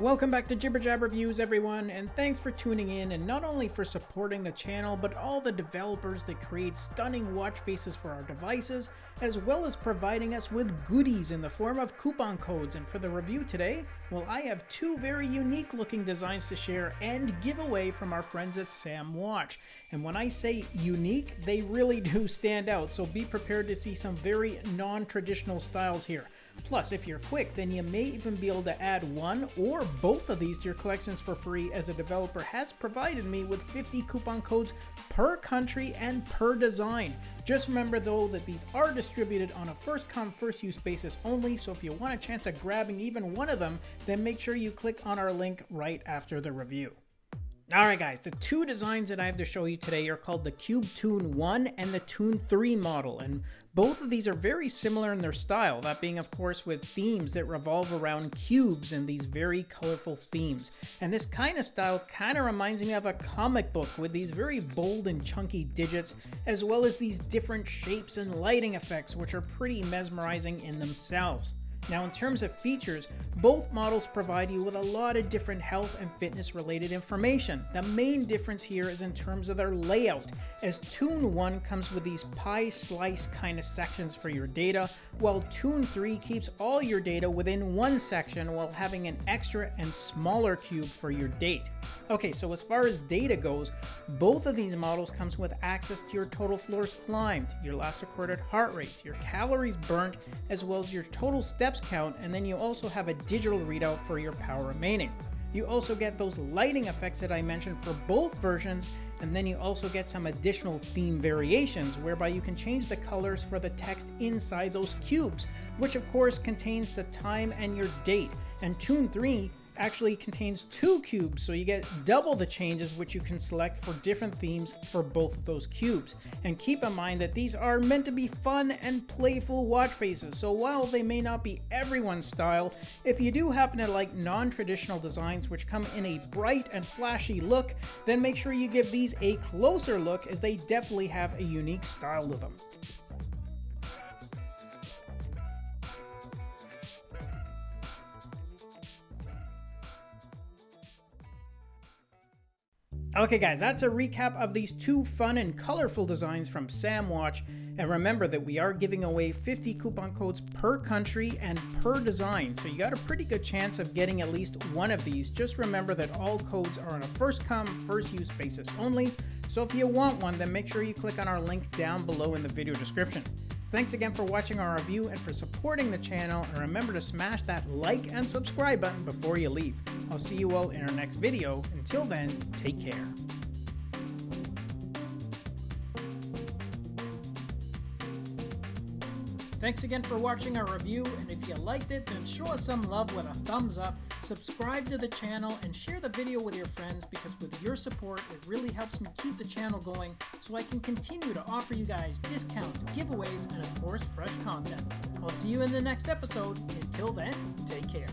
Welcome back to Jibber Jab Reviews everyone, and thanks for tuning in and not only for supporting the channel, but all the developers that create stunning watch faces for our devices, as well as providing us with goodies in the form of coupon codes. And for the review today, well I have two very unique looking designs to share and give away from our friends at Sam Watch. And when I say unique, they really do stand out, so be prepared to see some very non-traditional styles here. Plus, if you're quick, then you may even be able to add one or both of these to your collections for free as a developer has provided me with 50 coupon codes per country and per design. Just remember though that these are distributed on a first come first use basis only, so if you want a chance at grabbing even one of them, then make sure you click on our link right after the review. Alright guys, the two designs that I have to show you today are called the Cube Tune 1 and the Tune 3 model, and both of these are very similar in their style, that being of course with themes that revolve around cubes and these very colorful themes. And this kind of style kind of reminds me of a comic book with these very bold and chunky digits, as well as these different shapes and lighting effects which are pretty mesmerizing in themselves. Now in terms of features, both models provide you with a lot of different health and fitness related information. The main difference here is in terms of their layout, as Tune 1 comes with these pie slice kind of sections for your data, while Tune 3 keeps all your data within one section while having an extra and smaller cube for your date. Okay, so as far as data goes, both of these models comes with access to your total floors climbed, your last recorded heart rate, your calories burnt, as well as your total steps count, and then you also have a digital readout for your power remaining. You also get those lighting effects that I mentioned for both versions, and then you also get some additional theme variations whereby you can change the colors for the text inside those cubes, which of course contains the time and your date. And Tune 3 actually contains two cubes, so you get double the changes which you can select for different themes for both of those cubes. And keep in mind that these are meant to be fun and playful watch faces, so while they may not be everyone's style, if you do happen to like non-traditional designs which come in a bright and flashy look, then make sure you give these a closer look as they definitely have a unique style to them. Okay guys, that's a recap of these two fun and colorful designs from SamWatch. And remember that we are giving away 50 coupon codes per country and per design, so you got a pretty good chance of getting at least one of these. Just remember that all codes are on a first come, first use basis only, so if you want one, then make sure you click on our link down below in the video description. Thanks again for watching our review and for supporting the channel, and remember to smash that like and subscribe button before you leave. I'll see you all in our next video. Until then, take care. Thanks again for watching our review, and if you liked it, then show us some love with a thumbs up, subscribe to the channel, and share the video with your friends because with your support, it really helps me keep the channel going so I can continue to offer you guys discounts, giveaways, and of course, fresh content. I'll see you in the next episode. Until then, take care.